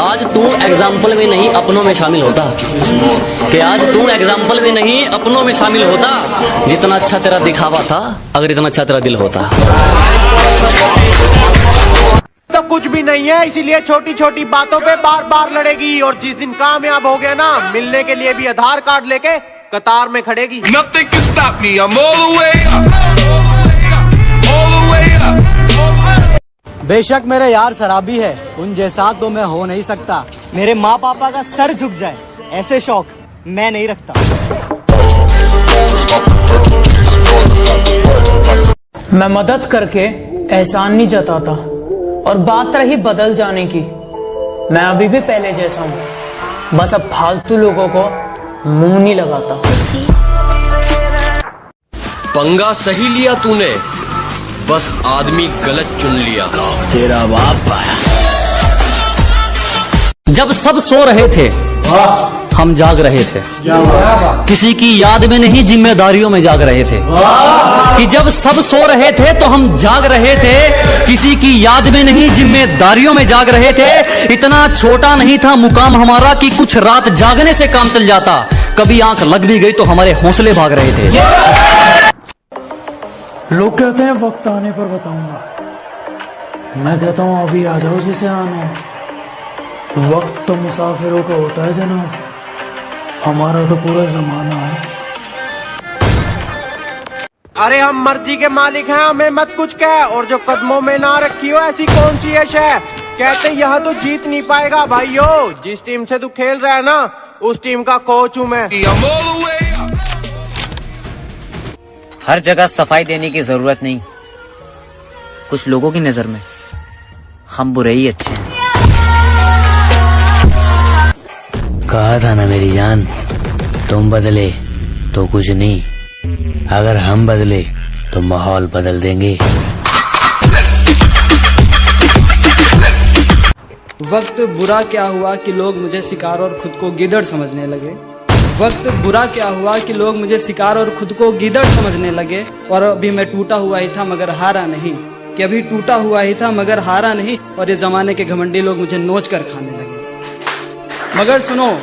आज तू एग्ज़ाम्पल में नहीं अपनों में शामिल होता। कि आज तू एग्ज़ाम्पल में नहीं अपनों में शामिल होता। जितना अच्छा तेरा दिखावा था अगर इतना अच्छा तेरा दिल होता। तो कुछ भी नहीं है इसीलिए छोटी छोटी बातों पे बार बार लड़ेगी। और जिस दिन कामयाब हो गया ना मिलने के लिए भी आधार कार्ड लेके कतार में खड़ेगी। बेशक मेरे यार शराबी है। उन जैसा तो मैं हो नहीं सकता। मेरे माँ पापा का सर झुक जाए ऐसे शौक मैं नहीं रखता। मैं मदद करके एहसान नहीं जताता और बात रही बदल जाने की। मैं अभी भी पहले जैसा हूँ। बस अब फालतू लोगों को मुँह नहीं लगाता। पंगा सही लिया तूने बस आदमी गलत चुन लिया। तेरा बाप आया। जब सब सो रहे थे हम जाग रहे थे। किसी की याद में नहीं जिम्मेदारियों में जाग रहे थे। कि जब सब सो रहे थे तो हम जाग रहे थे। किसी की याद में नहीं जिम्मेदारियों में जाग रहे थे। इतना छोटा नहीं था मुकाम हमारा कि कुछ रात जागने से काम चल जाता। कभी आँख लग भी गई तो हमारे हौसले भाग रहे थे। लोग कहते हैं वक्त आने पर बताऊँगा। मैं कहता हूँ अभी आ जाओ जिसे आना है। वक्त तो मुसाफिरों का होता है जनाब। हमारा तो पूरा जमाना है। अरे हम मर्ज़ी के मालिक हैं हमें मत कुछ कह। और जो कदमों में ना रखी हो ऐसी कौन सी यश है? कहते यहाँ तो जीत नहीं पाएगा भाइयों। जिस टीम से तू खेल रहा है ना उस टीम का कोच हूँ मैं। हर जगह सफ़ाई देने की ज़रूरत नहीं। कुछ लोगों की नज़र में हम बुरे ही अच्छे हैं। कहा था ना मेरी जान तुम बदले तो कुछ नहीं। अगर हम बदले तो माहौल बदल देंगे। वक्त बुरा क्या हुआ कि लोग मुझे शिकार और खुद को गिदड़ समझने लगे? वक्त बुरा क्या हुआ कि लोग मुझे शिकार और खुद को गिदड़ समझने लगे और अभी मैं टूटा हुआ ही था, मगर हारा नहीं। कि अभी टूटा हुआ ही था, मगर हारा नहीं, और ये जमाने के घमंडी लोग मुझे नोच कर खाने लगे। मगर सुनो